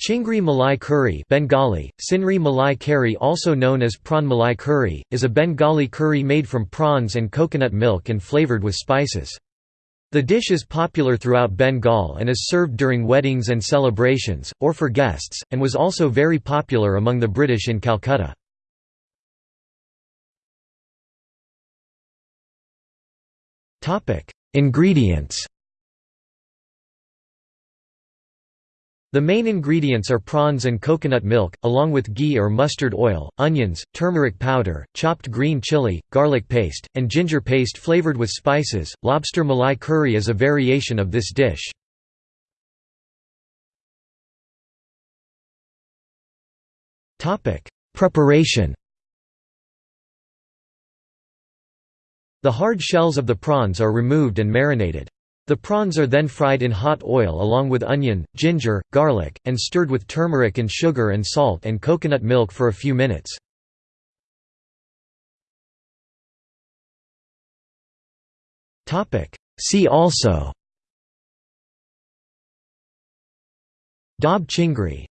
Chingri Malai curry Bengali, Sinri Malai curry also known as prawn Malai curry, is a Bengali curry made from prawns and coconut milk and flavoured with spices. The dish is popular throughout Bengal and is served during weddings and celebrations, or for guests, and was also very popular among the British in Calcutta. Ingredients The main ingredients are prawns and coconut milk, along with ghee or mustard oil, onions, turmeric powder, chopped green chili, garlic paste, and ginger paste flavored with spices. Lobster malai curry is a variation of this dish. Topic: Preparation. The hard shells of the prawns are removed and marinated. The prawns are then fried in hot oil along with onion, ginger, garlic, and stirred with turmeric and sugar and salt and coconut milk for a few minutes. See also Dab chingri